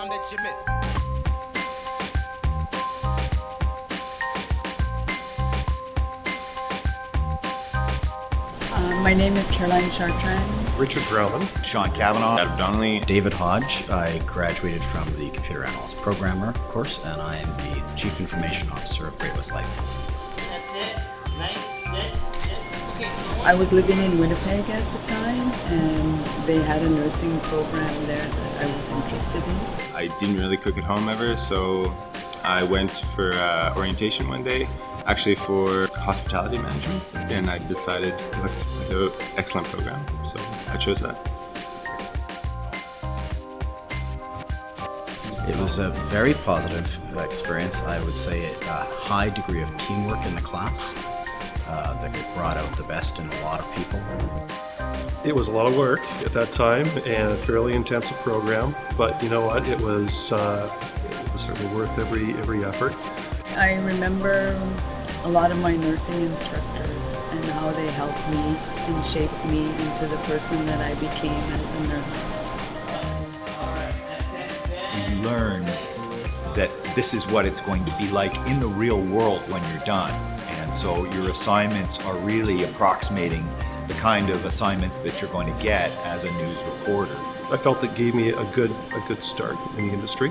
time that you miss. Uh, my name is Caroline Chartrand. Richard Grauman. Sean Cavanaugh. Adam Donnelly. David Hodge. I graduated from the Computer Analyst Programmer course, and I am the Chief Information Officer of Great West Life. That's it. Nice. Good. Good. Okay, so I was living in Winnipeg at the time, and they had a nursing program there that I was interested in. I didn't really cook at home ever, so I went for uh, orientation one day, actually for hospitality management, and I decided it looked like an excellent program, so I chose that. It was a very positive experience. I would say a high degree of teamwork in the class uh, that brought out the best in a lot of people. It was a lot of work at that time and a fairly intensive program, but you know what? It was, uh, it was certainly worth every every effort. I remember a lot of my nursing instructors and how they helped me and shaped me into the person that I became as a nurse. You learn that this is what it's going to be like in the real world when you're done. And so your assignments are really approximating the kind of assignments that you're going to get as a news reporter. I felt that gave me a good a good start in the industry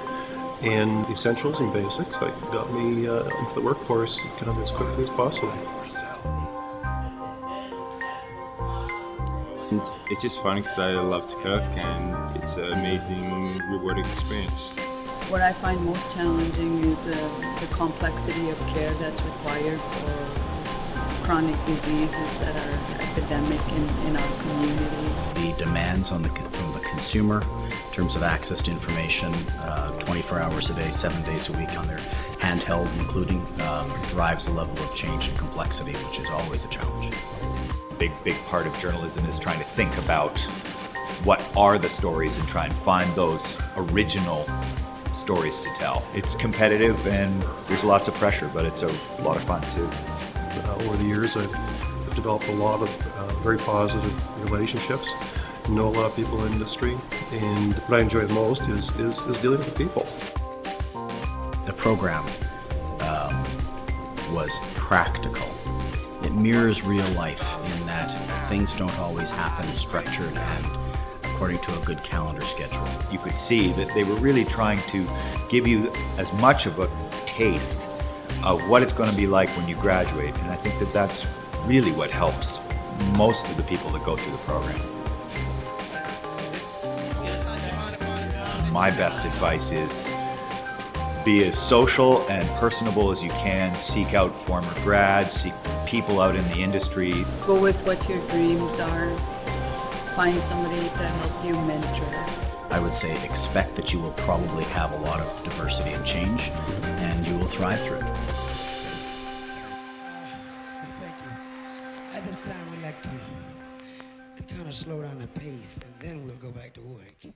and essentials and basics that got me uh, into the workforce kind of as quickly as possible. It's, it's just fun because I love to cook, and it's an amazing, rewarding experience. What I find most challenging is the, the complexity of care that's required for chronic diseases that are epidemic in, in our communities. The demands on the from the consumer in terms of access to information uh, 24 hours a day, seven days a week on their handheld, including, um, drives a level of change and complexity, which is always a challenge. Big, big part of journalism is trying to think about what are the stories and try and find those original stories to tell. It's competitive and there's lots of pressure, but it's a lot of fun too. Uh, over the years, I've, developed a lot of uh, very positive relationships. Know a lot of people in the industry, and what I enjoy the most is, is, is dealing with people. The program um, was practical. It mirrors real life in that things don't always happen structured and according to a good calendar schedule. You could see that they were really trying to give you as much of a taste of what it's going to be like when you graduate. And I think that that's really what helps most of the people that go through the program. My best advice is be as social and personable as you can. Seek out former grads, seek people out in the industry. Go with what your dreams are. Find somebody to help you mentor. I would say expect that you will probably have a lot of diversity and change, and you will thrive through it. Thank you. At this time, we'd like to, to kind of slow down the pace, and then we'll go back to work.